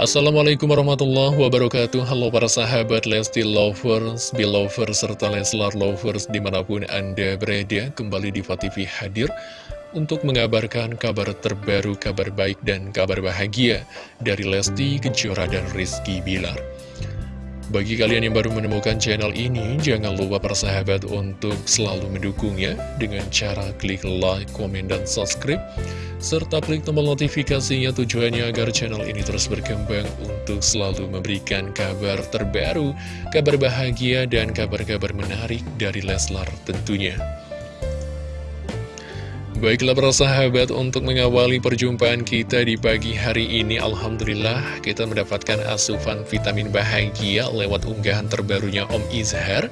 Assalamualaikum warahmatullahi wabarakatuh. Halo para sahabat Lesti Lovers, Belovers, serta Leslar Lovers di mana pun Anda berada Kembali di TV hadir untuk mengabarkan kabar terbaru, kabar baik dan kabar bahagia Dari Lesti, Kejora, dan Rizky Bilar bagi kalian yang baru menemukan channel ini, jangan lupa para sahabat untuk selalu mendukungnya dengan cara klik like, komen, dan subscribe serta klik tombol notifikasinya tujuannya agar channel ini terus berkembang untuk selalu memberikan kabar terbaru, kabar bahagia, dan kabar-kabar menarik dari Leslar tentunya. Baiklah para sahabat, untuk mengawali perjumpaan kita di pagi hari ini, Alhamdulillah kita mendapatkan asupan vitamin bahagia lewat unggahan terbarunya Om Izhar.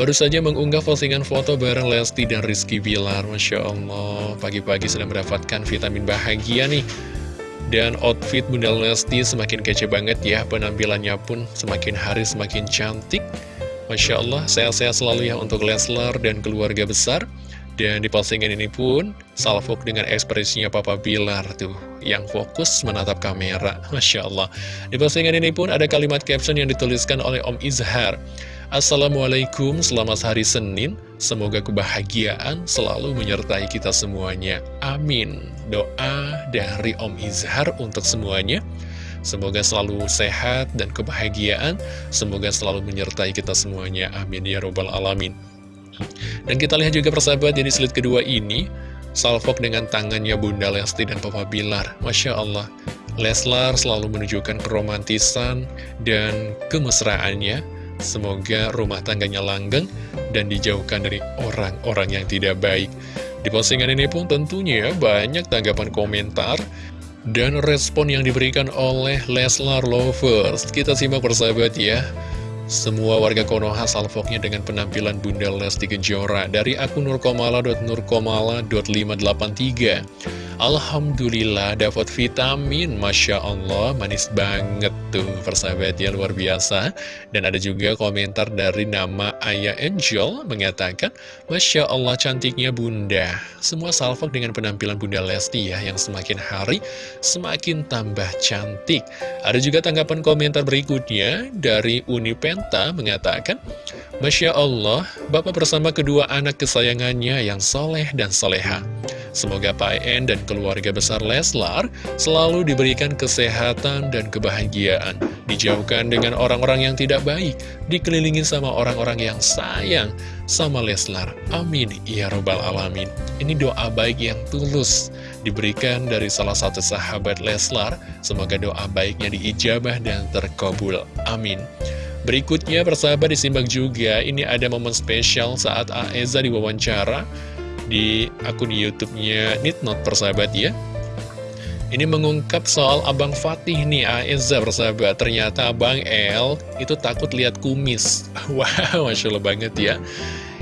Baru saja mengunggah postingan foto bareng Lesti dan Rizky Bilar. Masya Allah, pagi-pagi sudah mendapatkan vitamin bahagia nih. Dan outfit Bunda Lesti semakin kece banget ya Penampilannya pun semakin hari semakin cantik. Masya Allah, sehat-sehat selalu ya untuk Leslar dan keluarga besar Dan di postingan ini pun, salvok dengan ekspresinya Papa Bilar tuh Yang fokus menatap kamera, Masya Allah Di postingan ini pun ada kalimat caption yang dituliskan oleh Om Izhar Assalamualaikum, selamat hari Senin. Semoga kebahagiaan selalu menyertai kita semuanya. Amin. Doa dari Om Izhar untuk semuanya. Semoga selalu sehat dan kebahagiaan. Semoga selalu menyertai kita semuanya. Amin ya robbal alamin. Dan kita lihat juga persahabat jadi slide kedua ini. Salfok dengan tangannya Bunda Lesti dan Papa Bilar. Masya Allah. Leslar selalu menunjukkan keromantisan dan kemesraannya Semoga rumah tangganya langgeng dan dijauhkan dari orang-orang yang tidak baik. Di postingan ini pun tentunya banyak tanggapan komentar dan respon yang diberikan oleh Leslar Lovers. Kita simak persahabat ya. Semua warga Konoha salvoknya dengan penampilan Bunda Lesti Kejora dari akun nurkomala.nurkomala.583. Alhamdulillah dapat vitamin. Masya Allah manis banget tuh persahabat ya luar biasa. Dan ada juga komentar dari nama Ayah Angel mengatakan Masya Allah cantiknya bunda. Semua salvok dengan penampilan bunda Lesti ya Yang semakin hari semakin tambah cantik. Ada juga tanggapan komentar berikutnya dari Unipenta mengatakan Masya Allah Bapak bersama kedua anak kesayangannya yang soleh dan soleha Semoga Pak En dan keluarga besar Leslar selalu diberikan kesehatan dan kebahagiaan, dijauhkan dengan orang-orang yang tidak baik, dikelilingi sama orang-orang yang sayang sama Leslar. Amin. Ya Robbal Alamin. Ini doa baik yang tulus diberikan dari salah satu sahabat Leslar. Semoga doa baiknya diijabah dan terkabul. Amin. Berikutnya persahabat disimak juga, ini ada momen spesial saat Aeza diwawancara di akun YouTube-nya Nitnot persahabat ya. Ini mengungkap soal Abang Fatih nih, Aeza persahabat. Ternyata Abang El itu takut lihat kumis. Wow, Masya Allah banget ya.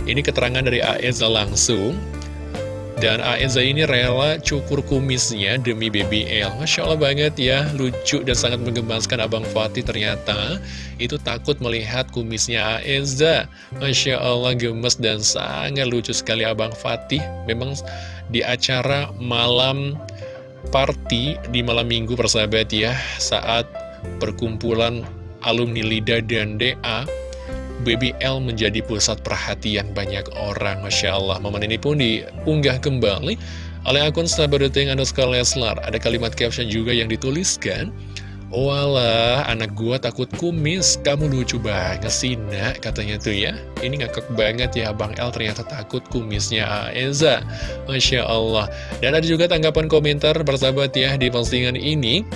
Ini keterangan dari Aeza langsung. Dan Aeza ini rela cukur kumisnya demi baby L. Masya Allah banget ya, lucu dan sangat menggemaskan Abang Fatih ternyata. Itu takut melihat kumisnya Aeza. Masya Allah gemes dan sangat lucu sekali Abang Fatih. Memang di acara malam party di malam minggu persahabat ya, saat perkumpulan alumni LIDA dan DA Baby L menjadi pusat perhatian banyak orang Masya Allah Momen ini pun diunggah kembali oleh akun Sabaduting underscore Leslar Ada kalimat caption juga yang dituliskan Walah, anak gua takut kumis, kamu lucu banget sih nak, katanya tuh ya. Ini ngakak banget ya, Bang L ternyata takut kumisnya Aeza. Masya Allah. Dan ada juga tanggapan komentar bersahabat ya di postingan ini.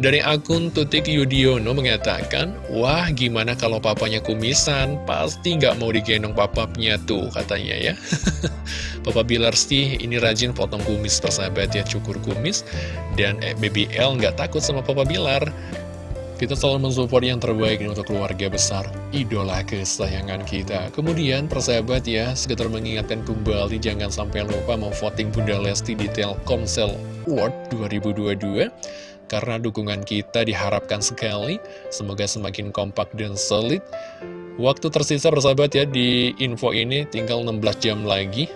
Dari akun Tutik Yudiono mengatakan, Wah gimana kalau papanya kumisan, pasti nggak mau digendong papapnya tuh katanya ya. Papa Bilar sih ini rajin potong kumis persahabat ya, cukur kumis. Dan eh, Baby nggak takut sama Papa Bilar. Kita selalu mensupport yang terbaik untuk keluarga besar, idola kesayangan kita. Kemudian persahabat ya, sekitar mengingatkan kembali jangan sampai lupa mau voting Bunda Lesti di Telkomsel Award 2022 karena dukungan kita diharapkan sekali. Semoga semakin kompak dan solid. Waktu tersisa bersahabat ya di info ini tinggal 16 jam lagi.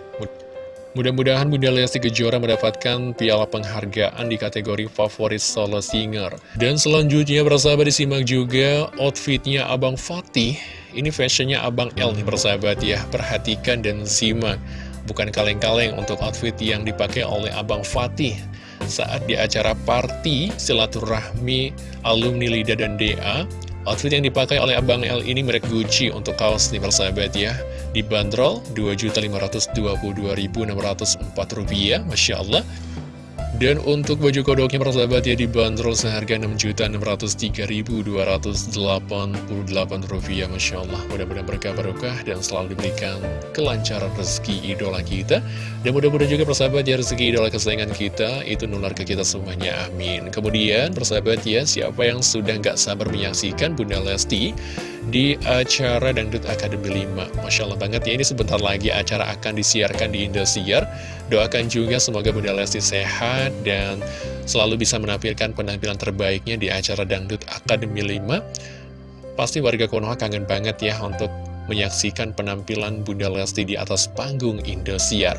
Mudah-mudahan Bunda Lesti Kejora mendapatkan piala penghargaan di kategori favorit solo singer. Dan selanjutnya bersahabat disimak juga outfitnya Abang Fatih. Ini fashionnya Abang L nih bersahabat ya, perhatikan dan simak. Bukan kaleng-kaleng untuk outfit yang dipakai oleh Abang Fatih saat di acara party silaturahmi alumni Lida dan DA Outfit yang dipakai oleh Abang L ini merek Gucci untuk kaos nih persahabat ya. Dibanderol Rp2.522.604 Masya Allah dan untuk baju kodoknya persahabat ya dibanderol seharga Rp6.603.288 Masya Allah. Mudah-mudahan berkah barokah dan selalu diberikan kelancaran rezeki idola kita. Dan mudah-mudahan juga persahabat ya rezeki idola kesayangan kita itu nular ke kita semuanya. Amin. Kemudian persahabat ya siapa yang sudah nggak sabar menyaksikan Bunda Lesti di acara Dangdut Akademi 5 Masya Allah banget ya ini sebentar lagi acara akan disiarkan di Indosiar Doakan juga semoga Bunda Lesti sehat dan selalu bisa menampilkan penampilan terbaiknya di acara Dangdut Akademi 5 Pasti warga Konoha kangen banget ya untuk menyaksikan penampilan Bunda Lesti di atas panggung Indosiar.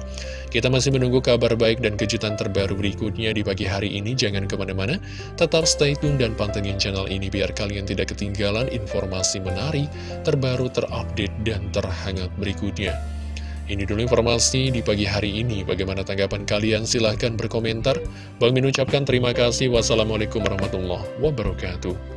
Kita masih menunggu kabar baik dan kejutan terbaru berikutnya di pagi hari ini. Jangan ke mana-mana, tetap stay tune dan pantengin channel ini biar kalian tidak ketinggalan informasi menarik, terbaru, terupdate, dan terhangat berikutnya. Ini dulu informasi di pagi hari ini. Bagaimana tanggapan kalian? Silahkan berkomentar. Bang Min ucapkan terima kasih. Wassalamualaikum warahmatullahi wabarakatuh.